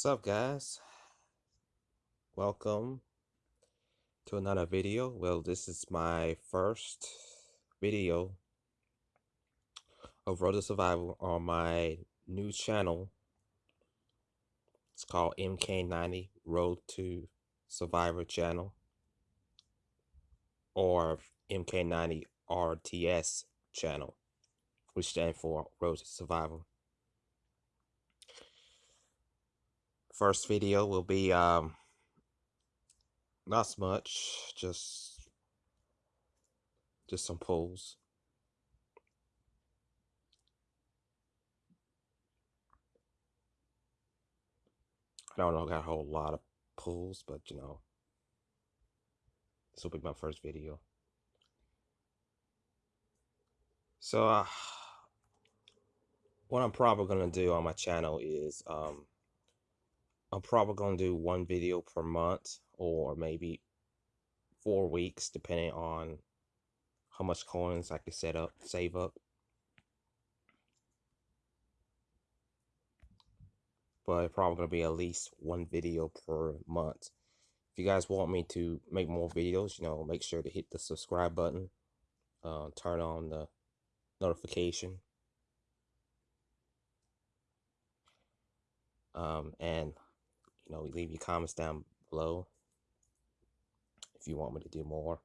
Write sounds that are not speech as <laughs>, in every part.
What's up guys? Welcome to another video. Well, this is my first video of Road to Survival on my new channel. It's called MK90 Road to Survivor channel or MK90 RTS channel, which stands for Road to Survival. First video will be um not much, just just some pulls. I don't know, got a whole lot of pulls, but you know, this will be my first video. So, uh, what I'm probably gonna do on my channel is um, I'm probably gonna do one video per month or maybe four weeks, depending on how much coins I can set up, save up. But probably gonna be at least one video per month. If you guys want me to make more videos, you know, make sure to hit the subscribe button, uh, turn on the notification, um, and you know, leave your comments down below if you want me to do more.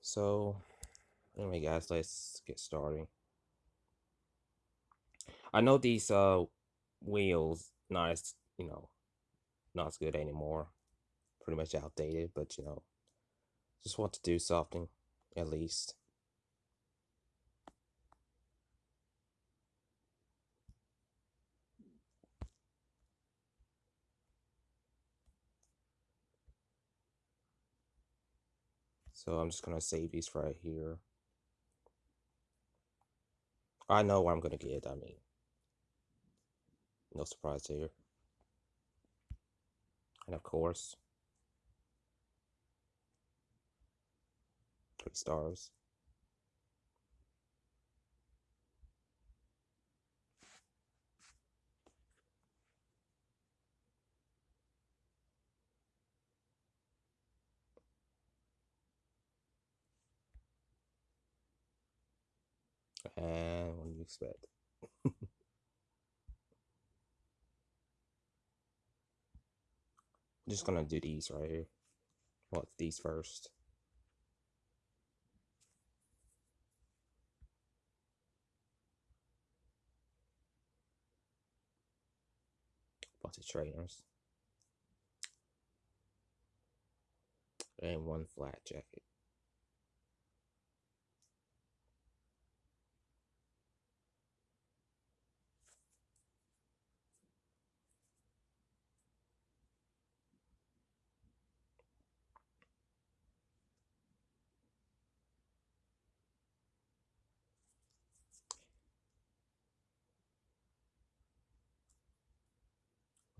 So, anyway, guys, let's get started. I know these uh wheels not as you know not as good anymore, pretty much outdated, but you know, just want to do something at least. So I'm just gonna save these right here. I know what I'm gonna get, I mean. No surprise here. And of course, three stars. And what do you expect? I'm <laughs> just gonna do these right here. Well, these first. Of trainers. And one flak jacket.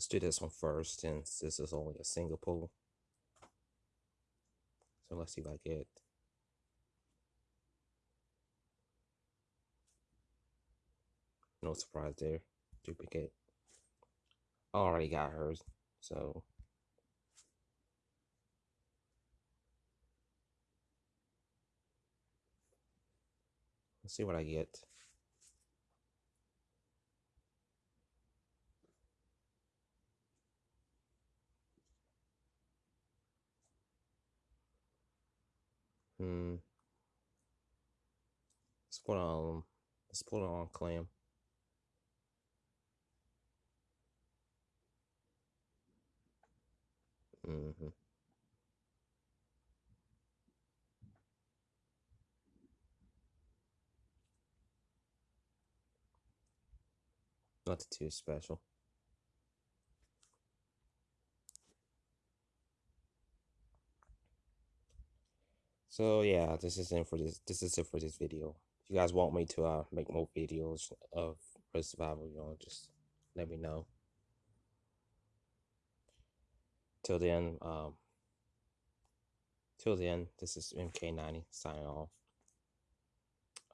Let's do this one first since this is only a single pull. So let's see if I get no surprise there. Duplicate. Already got hers, so let's see what I get. Hmm. Let's put on let's put it on clam. Mm-hmm. Not too special. So yeah, this is it for this. This is it for this video. If you guys want me to uh, make more videos of Red Survival, you know, just let me know. Till then, um, till then, this is MK90 signing off.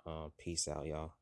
Uh, peace out, y'all.